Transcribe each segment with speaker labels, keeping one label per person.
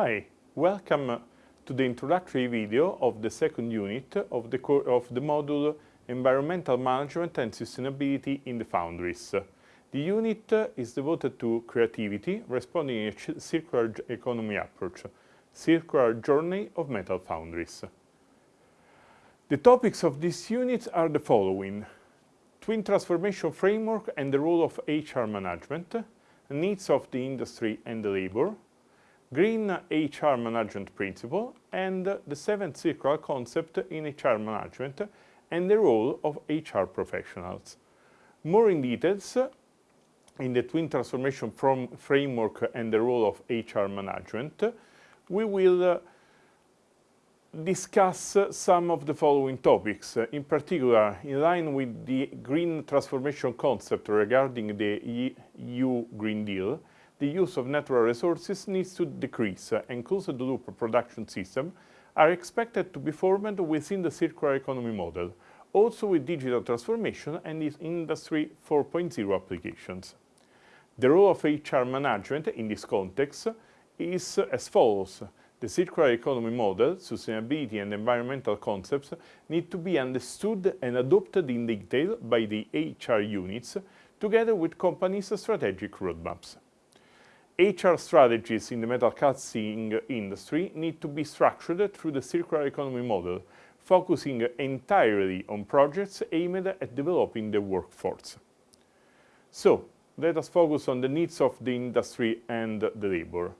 Speaker 1: Hi, welcome to the introductory video of the second unit of the, of the module Environmental Management and Sustainability in the Foundries. The unit is devoted to creativity, responding to a circular economy approach, circular journey of metal foundries. The topics of this unit are the following. Twin transformation framework and the role of HR management, needs of the industry and the labor, green HR management principle, and the seventh circular concept in HR management and the role of HR professionals. More in details in the twin transformation framework and the role of HR management, we will uh, discuss some of the following topics. Uh, in particular, in line with the green transformation concept regarding the EU Green Deal, the use of natural resources needs to decrease uh, and closed-loop production systems are expected to be formed within the circular economy model, also with digital transformation and its Industry 4.0 applications. The role of HR management in this context is as follows. The circular economy model, sustainability and environmental concepts need to be understood and adopted in detail by the HR units together with companies' strategic roadmaps. HR strategies in the metal casting industry need to be structured through the circular economy model, focusing entirely on projects aimed at developing the workforce. So, let us focus on the needs of the industry and the labor.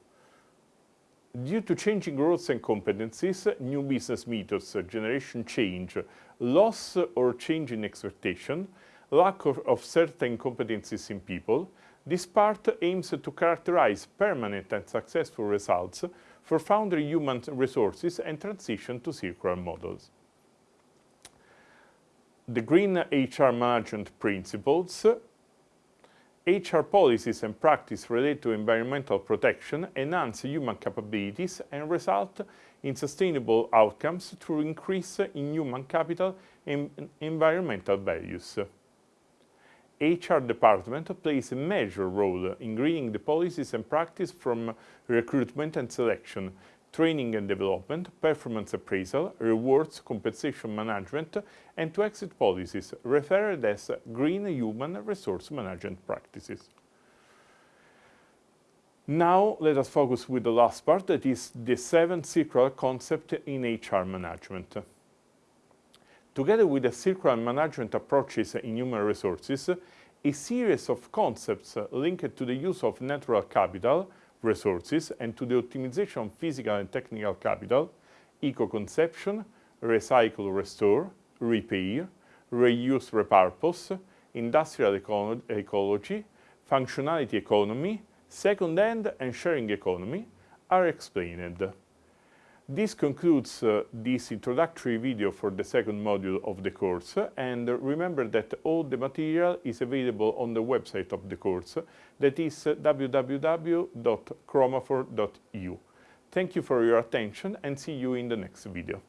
Speaker 1: Due to changing roles and competencies, new business methods, generation change, loss or change in expectation, lack of, of certain competencies in people, this part aims to characterize permanent and successful results for foundry human resources and transition to circular models. The green HR management principles HR policies and practice related to environmental protection enhance human capabilities and result in sustainable outcomes through increase in human capital and environmental values. HR department plays a major role in greening the policies and practice from recruitment and selection training and development, performance appraisal, rewards, compensation management, and to exit policies, referred as green human resource management practices. Now let us focus with the last part, that is the seven circular concept in HR management. Together with the circular management approaches in human resources, a series of concepts linked to the use of natural capital, resources and to the optimization of physical and technical capital, eco-conception, recycle restore, repair, reuse repurpose, industrial eco ecology, functionality economy, second-hand and sharing economy are explained. This concludes uh, this introductory video for the second module of the course and remember that all the material is available on the website of the course that is www.chromafor.eu. Thank you for your attention and see you in the next video.